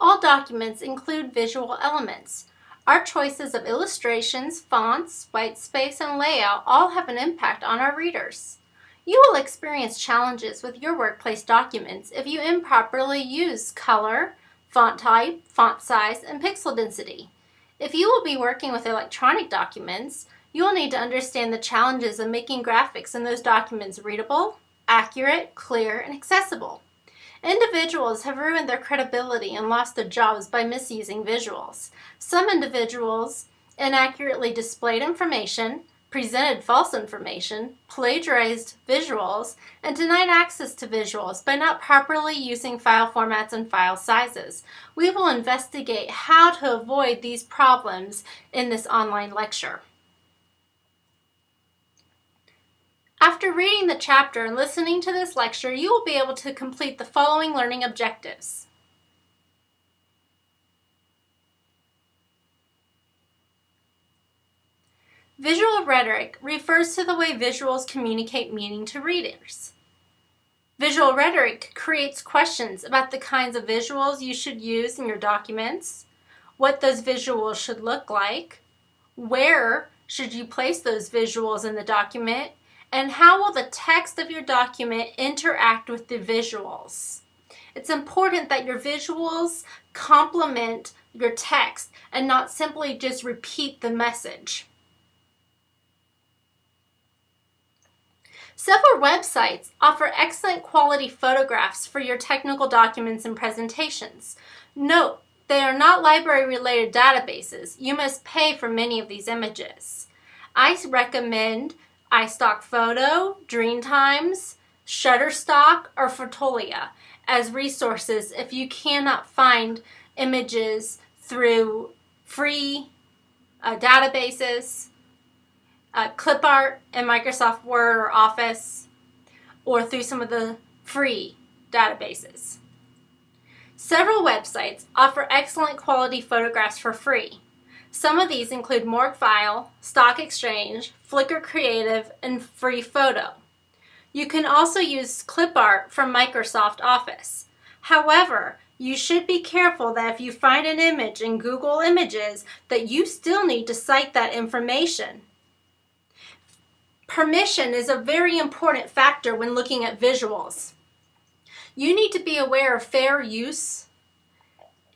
All documents include visual elements. Our choices of illustrations, fonts, white space, and layout all have an impact on our readers. You will experience challenges with your workplace documents if you improperly use color, font type, font size, and pixel density. If you will be working with electronic documents, you will need to understand the challenges of making graphics in those documents readable, accurate, clear, and accessible. Individuals have ruined their credibility and lost their jobs by misusing visuals. Some individuals inaccurately displayed information, presented false information, plagiarized visuals, and denied access to visuals by not properly using file formats and file sizes. We will investigate how to avoid these problems in this online lecture. After reading the chapter and listening to this lecture, you will be able to complete the following learning objectives. Visual rhetoric refers to the way visuals communicate meaning to readers. Visual rhetoric creates questions about the kinds of visuals you should use in your documents, what those visuals should look like, where should you place those visuals in the document, and how will the text of your document interact with the visuals? It's important that your visuals complement your text and not simply just repeat the message. Several websites offer excellent quality photographs for your technical documents and presentations. Note, they are not library-related databases. You must pay for many of these images. I recommend iStock Photo, Dreamstime, Shutterstock, or Fotolia as resources if you cannot find images through free uh, databases, uh, ClipArt in Microsoft Word or Office, or through some of the free databases. Several websites offer excellent quality photographs for free. Some of these include Morguefile, Stock Exchange, Flickr Creative, and Free Photo. You can also use ClipArt from Microsoft Office. However, you should be careful that if you find an image in Google Images that you still need to cite that information. Permission is a very important factor when looking at visuals. You need to be aware of fair use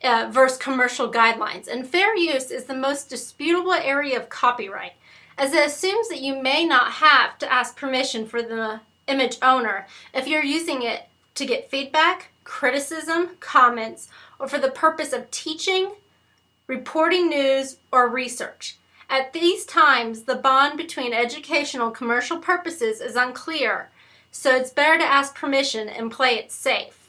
uh, versus commercial guidelines. And fair use is the most disputable area of copyright, as it assumes that you may not have to ask permission for the image owner if you're using it to get feedback, criticism, comments, or for the purpose of teaching, reporting news, or research. At these times, the bond between educational and commercial purposes is unclear, so it's better to ask permission and play it safe.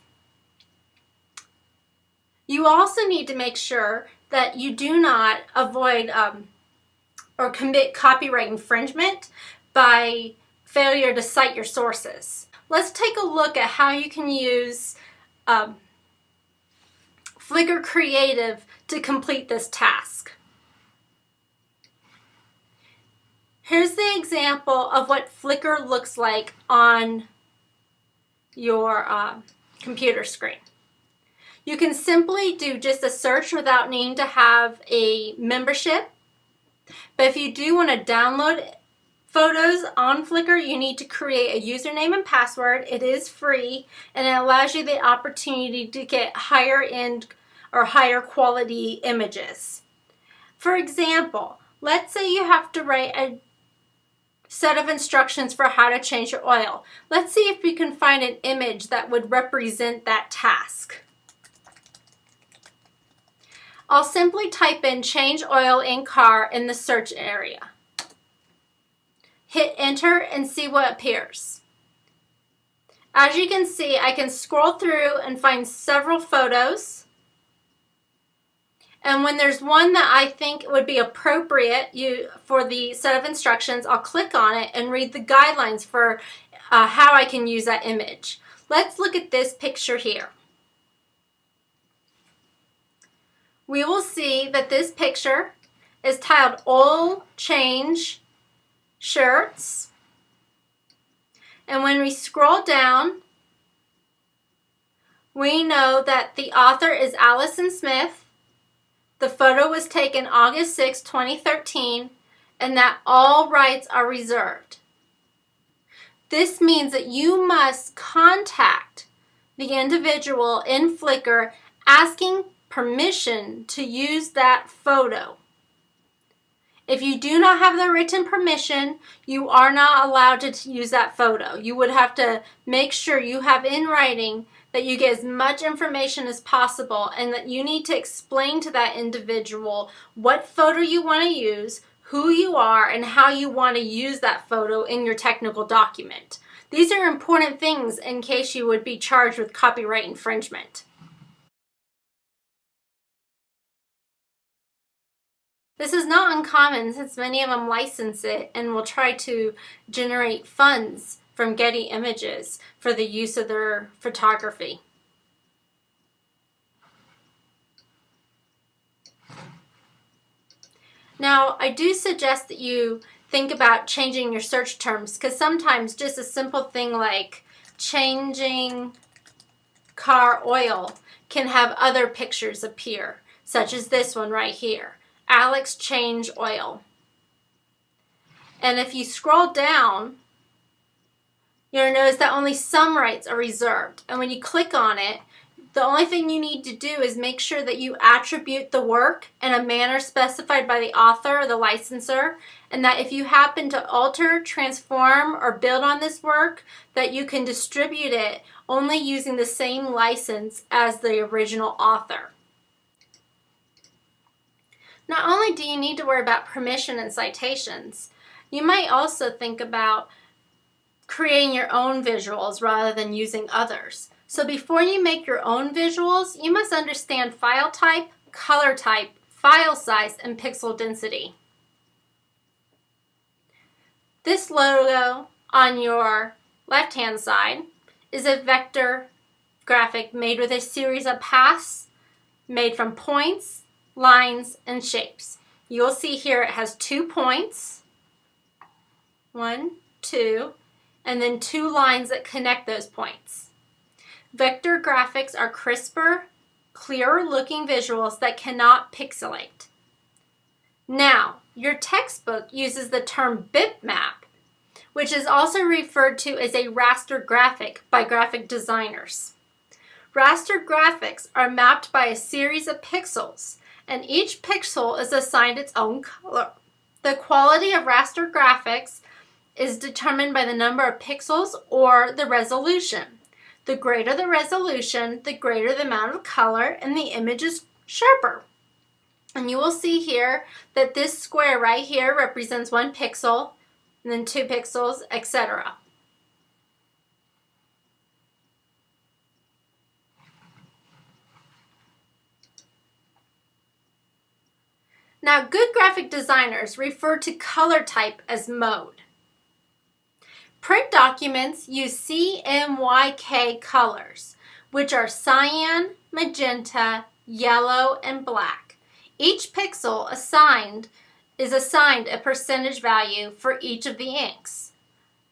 You also need to make sure that you do not avoid um, or commit copyright infringement by failure to cite your sources. Let's take a look at how you can use um, Flickr Creative to complete this task. Here's the example of what Flickr looks like on your uh, computer screen. You can simply do just a search without needing to have a membership. But if you do want to download photos on Flickr, you need to create a username and password. It is free and it allows you the opportunity to get higher end or higher quality images. For example, let's say you have to write a set of instructions for how to change your oil. Let's see if we can find an image that would represent that task. I'll simply type in change oil in car in the search area. Hit enter and see what appears. As you can see, I can scroll through and find several photos. And when there's one that I think would be appropriate you for the set of instructions, I'll click on it and read the guidelines for uh, how I can use that image. Let's look at this picture here. We will see that this picture is titled Oil Change Shirts. And when we scroll down, We know that the author is Allison Smith. The photo was taken August 6, 2013, and that all rights are reserved. This means that you must contact the individual in Flickr asking permission to use that photo. If you do not have the written permission, you are not allowed to use that photo. You would have to make sure you have in writing that you get as much information as possible and that you need to explain to that individual what photo you want to use, who you are, and how you want to use that photo in your technical document. These are important things in case you would be charged with copyright infringement. This is not uncommon since many of them license it and will try to generate funds from Getty Images for the use of their photography. Now, I do suggest that you think about changing your search terms because sometimes just a simple thing like changing car oil can have other pictures appear, such as this one right here. Alex change oil. And if you scroll down, you'll notice that only some rights are reserved. And when you click on it, the only thing you need to do is make sure that you attribute the work in a manner specified by the author or the licensor, and that if you happen to alter, transform, or build on this work, that you can distribute it only using the same license as the original author. Not only do you need to worry about permission and citations, you might also think about creating your own visuals rather than using others. So before you make your own visuals, you must understand file type, color type, file size, and pixel density. This logo on your left-hand side is a vector graphic made with a series of paths made from points lines, and shapes. You'll see here it has two points, one, two, and then two lines that connect those points. Vector graphics are crisper, clearer looking visuals that cannot pixelate. Now, your textbook uses the term bitmap, which is also referred to as a raster graphic by graphic designers. Raster graphics are mapped by a series of pixels and each pixel is assigned its own color. The quality of raster graphics is determined by the number of pixels or the resolution. The greater the resolution, the greater the amount of color, and the image is sharper. And you will see here that this square right here represents one pixel, and then two pixels, etc. Now, good graphic designers refer to color type as mode. Print documents use CMYK colors, which are cyan, magenta, yellow, and black. Each pixel assigned is assigned a percentage value for each of the inks.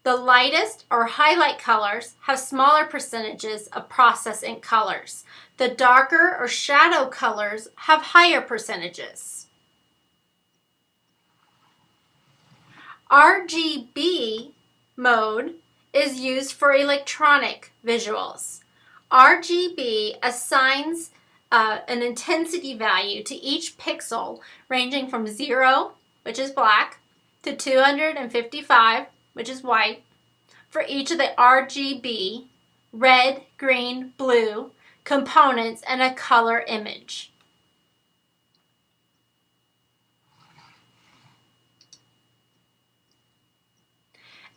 The lightest or highlight colors have smaller percentages of process ink colors. The darker or shadow colors have higher percentages. RGB mode is used for electronic visuals. RGB assigns uh, an intensity value to each pixel ranging from 0, which is black, to 255, which is white, for each of the RGB, red, green, blue, components and a color image.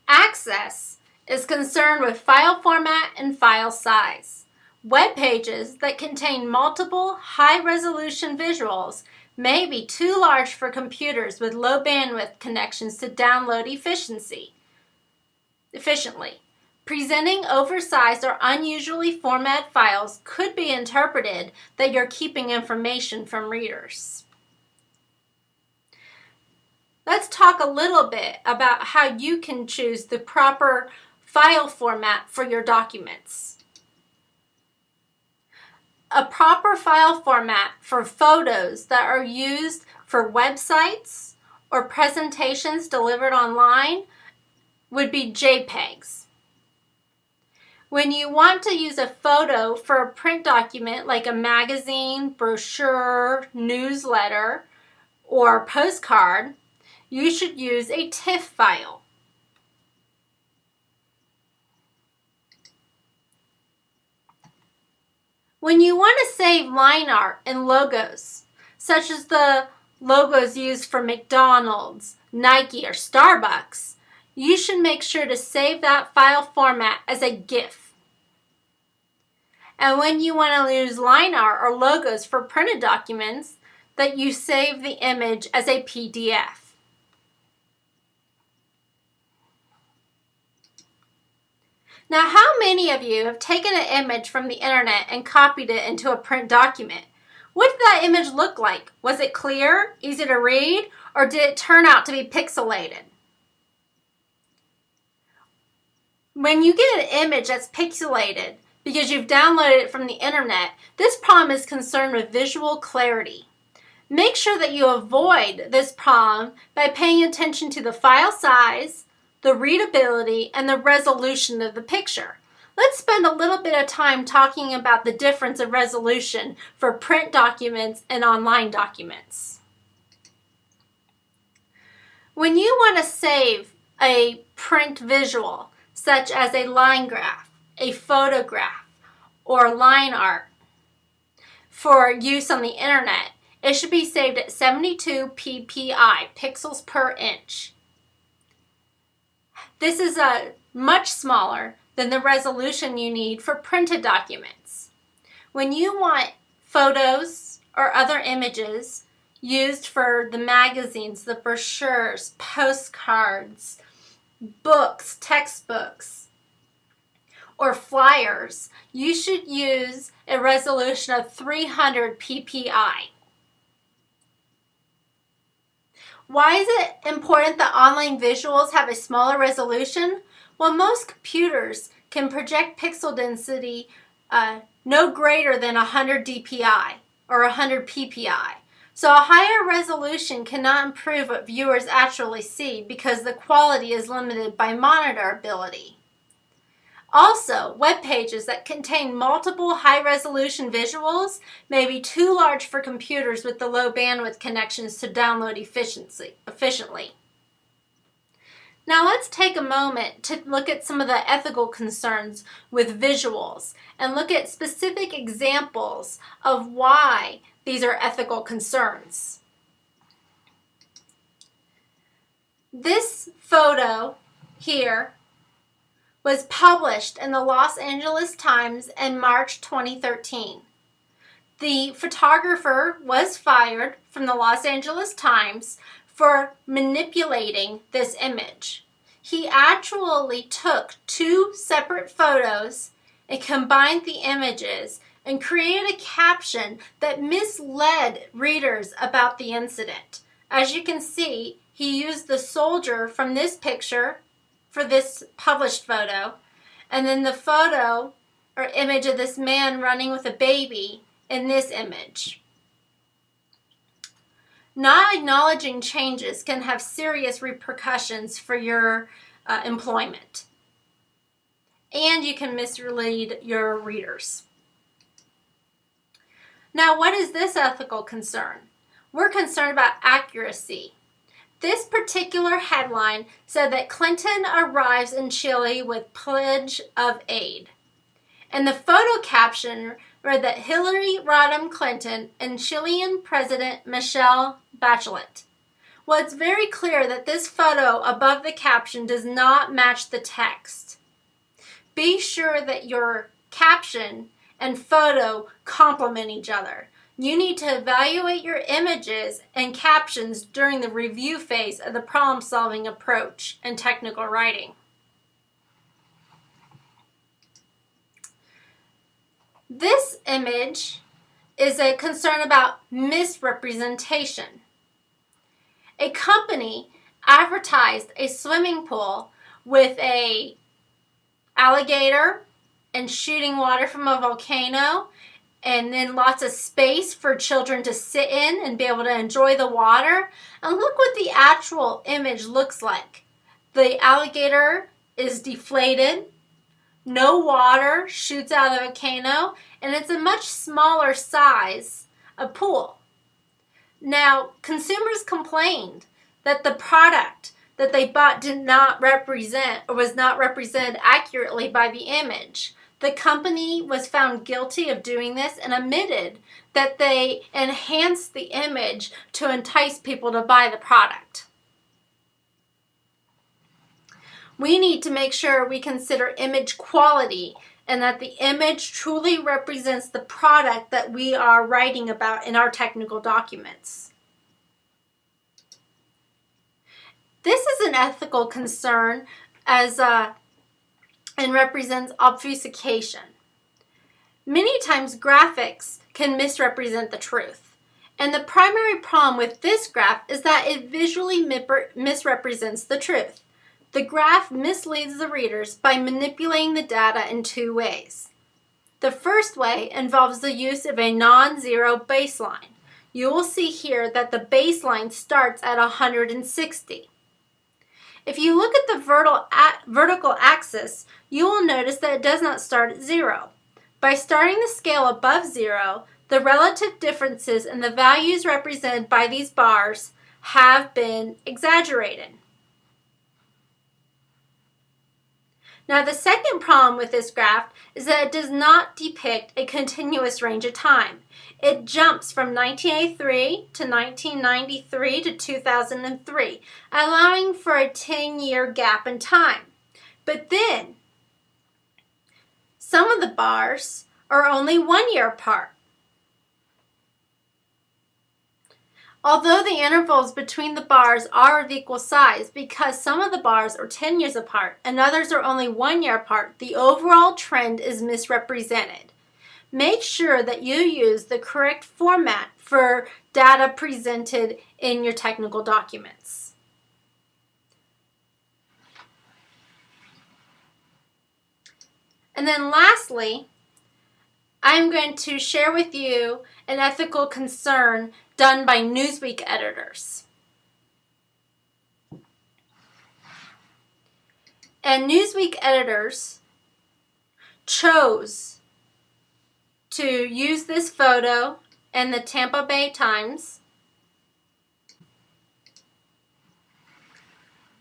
Access is concerned with file format and file size. Web pages that contain multiple high-resolution visuals may be too large for computers with low bandwidth connections to download efficiency, efficiently. Presenting oversized or unusually formatted files could be interpreted that you're keeping information from readers. Let's talk a little bit about how you can choose the proper file format for your documents. A proper file format for photos that are used for websites or presentations delivered online would be JPEGs. When you want to use a photo for a print document like a magazine, brochure, newsletter, or postcard, you should use a TIFF file. When you want to save line art and logos, such as the logos used for McDonald's, Nike, or Starbucks, you should make sure to save that file format as a GIF. And when you want to use line art or logos for printed documents, that you save the image as a PDF. Now, how many of you have taken an image from the internet and copied it into a print document? What did that image look like? Was it clear, easy to read, or did it turn out to be pixelated? When you get an image that's pixelated because you've downloaded it from the internet, this problem is concerned with visual clarity. Make sure that you avoid this problem by paying attention to the file size, the readability, and the resolution of the picture. Let's spend a little bit of time talking about the difference of resolution for print documents and online documents. When you want to save a print visual, such as a line graph, a photograph, or line art, for use on the internet, it should be saved at 72 ppi, pixels per inch. This is a much smaller than the resolution you need for printed documents. When you want photos or other images used for the magazines, the brochures, postcards, books, textbooks, or flyers, you should use a resolution of 300 ppi. Why is it important that online visuals have a smaller resolution? Well, most computers can project pixel density uh, no greater than 100 dpi or 100 ppi. So a higher resolution cannot improve what viewers actually see because the quality is limited by monitor ability. Also, web pages that contain multiple high-resolution visuals may be too large for computers with the low bandwidth connections to download efficiently. Now let's take a moment to look at some of the ethical concerns with visuals and look at specific examples of why these are ethical concerns. This photo here was published in the Los Angeles Times in March 2013. The photographer was fired from the Los Angeles Times for manipulating this image. He actually took two separate photos and combined the images and created a caption that misled readers about the incident. As you can see, he used the soldier from this picture for this published photo. And then the photo or image of this man running with a baby in this image. Not acknowledging changes can have serious repercussions for your uh, employment. And you can mislead your readers. Now, what is this ethical concern? We're concerned about accuracy. This particular headline said that Clinton arrives in Chile with pledge of aid. And the photo caption read that Hillary Rodham Clinton and Chilean President Michelle Bachelet. Well, it's very clear that this photo above the caption does not match the text. Be sure that your caption and photo complement each other. You need to evaluate your images and captions during the review phase of the problem-solving approach in technical writing. This image is a concern about misrepresentation. A company advertised a swimming pool with a alligator and shooting water from a volcano and then lots of space for children to sit in and be able to enjoy the water. And look what the actual image looks like. The alligator is deflated, no water shoots out of the volcano, and it's a much smaller size of pool. Now, consumers complained that the product that they bought did not represent or was not represented accurately by the image. The company was found guilty of doing this and admitted that they enhanced the image to entice people to buy the product. We need to make sure we consider image quality and that the image truly represents the product that we are writing about in our technical documents. This is an ethical concern as uh, and represents obfuscation. Many times graphics can misrepresent the truth. And the primary problem with this graph is that it visually misrepresents the truth. The graph misleads the readers by manipulating the data in two ways. The first way involves the use of a non-zero baseline. You will see here that the baseline starts at 160. If you look at the vertical axis, you will notice that it does not start at zero. By starting the scale above zero, the relative differences in the values represented by these bars have been exaggerated. Now the second problem with this graph is that it does not depict a continuous range of time. It jumps from 1983 to 1993 to 2003, allowing for a 10-year gap in time. But then, some of the bars are only one year apart. Although the intervals between the bars are of equal size, because some of the bars are 10 years apart and others are only one year apart, the overall trend is misrepresented. Make sure that you use the correct format for data presented in your technical documents. And then lastly, I'm going to share with you an ethical concern done by Newsweek editors. And Newsweek editors chose to use this photo in the Tampa Bay Times.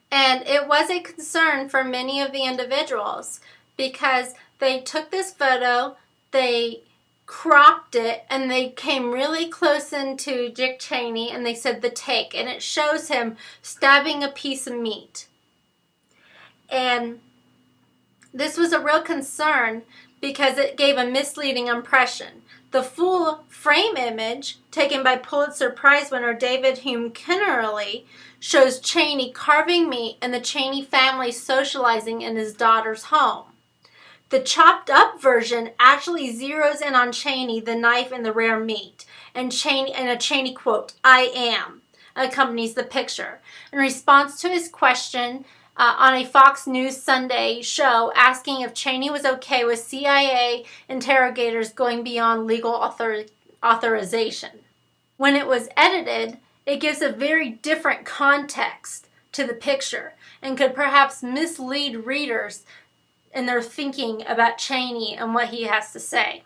And it was a concern for many of the individuals because they took this photo, they cropped it and they came really close into Dick Cheney and they said the take and it shows him stabbing a piece of meat. And this was a real concern because it gave a misleading impression. The full frame image taken by Pulitzer Prize winner David Hume Kennerly shows Cheney carving meat and the Cheney family socializing in his daughter's home. The chopped up version actually zeroes in on Cheney, the knife, and the rare meat. And Cheney and a Cheney quote, I am, accompanies the picture. In response to his question uh, on a Fox News Sunday show asking if Cheney was okay with CIA interrogators going beyond legal author authorization. When it was edited, it gives a very different context to the picture and could perhaps mislead readers and they're thinking about Cheney and what he has to say.